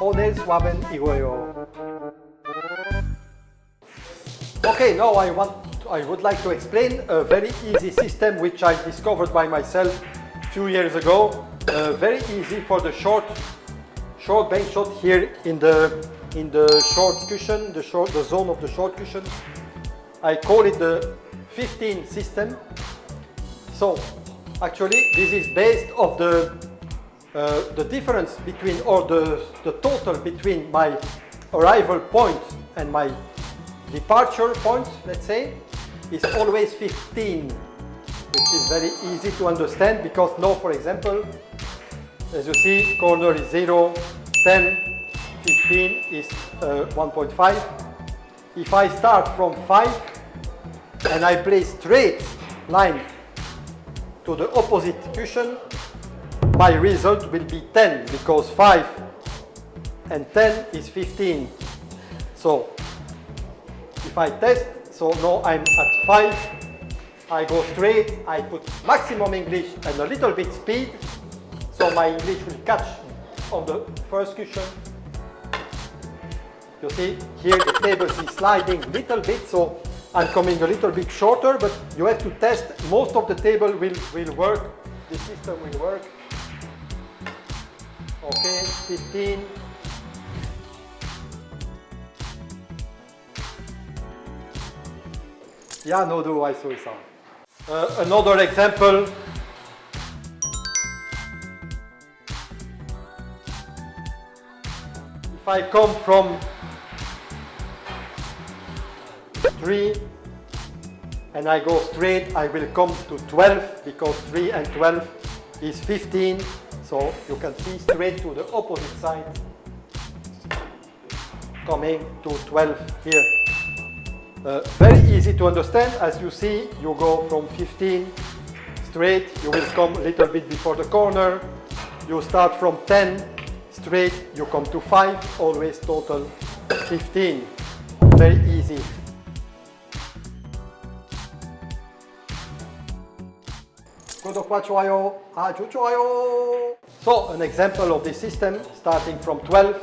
오늘 수업은 이거예요. Okay, now I want, I would like to explain a very easy system which I discovered by myself a few years ago. Uh, very easy for the short, short bench shot here in the in the short cushion, the short, the zone of the short cushion. I call it the 15 system. So, actually, this is based of the uh, the difference between or the the total between my arrival point and my departure point, let's say, is always 15, which is very easy to understand because now, for example, as you see, corner is 0, 10, 15 is uh, 1.5. If I start from 5 and I play straight line to the opposite cushion, my result will be 10 because 5 and 10 is 15. So if I test, so now I'm at 5, I go straight, I put maximum English and a little bit speed, so my English will catch on the first cushion. You see, here the table is sliding a little bit, so I'm coming a little bit shorter, but you have to test. Most of the table will, will work, the system will work. Okay, 15, Yeah, no do I saw some. Uh, another example. If I come from 3 and I go straight, I will come to 12 because 3 and 12 is 15. So you can see straight to the opposite side coming to 12 here. Uh, very easy to understand. As you see, you go from 15 straight, you will come a little bit before the corner. You start from 10 straight, you come to 5, always total 15. Very easy. 구독과 좋아요 아주 좋아요. So an example of this system starting from 12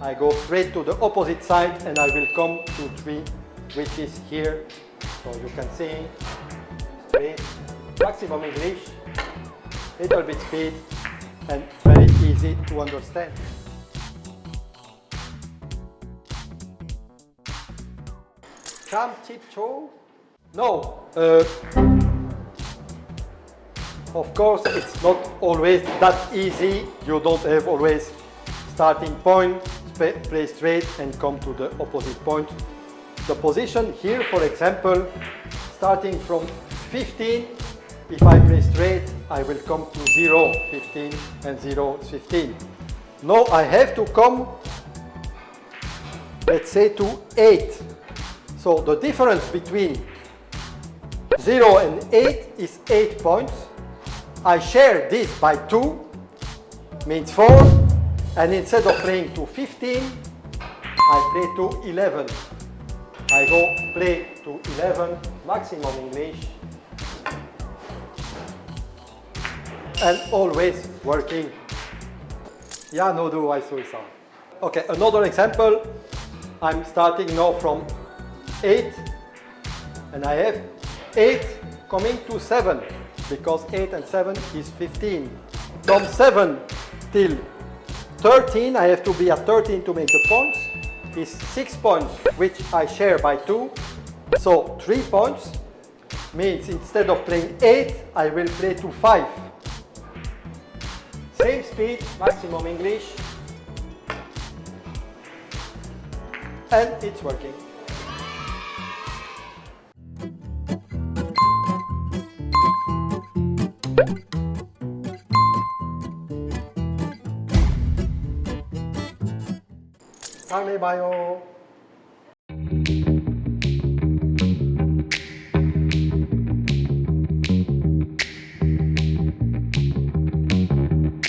I go straight to the opposite side and I will come to 3 which is here. So you can see straight, maximum English, little bit speed and very easy to understand. Come tiptoe? No. Uh, of course, it's not always that easy. You don't have always starting point, play straight and come to the opposite point. The position here, for example, starting from 15, if I play straight, I will come to 0, 15, and 0 is 15. Now I have to come, let's say, to 8. So the difference between 0 and 8 is 8 points. I share this by 2, means 4, and instead of playing to 15, I play to 11. I go play to 11, maximum English, and always working. Yeah, no do I some. Okay, another example. I'm starting now from 8, and I have 8 coming to 7, because 8 and 7 is 15. From 7 till 13, I have to be at 13 to make the points, is 6 points, which I share by 2. So 3 points means instead of playing 8, I will play to 5. Same speed, maximum English. And it's working. 다음에 봐요.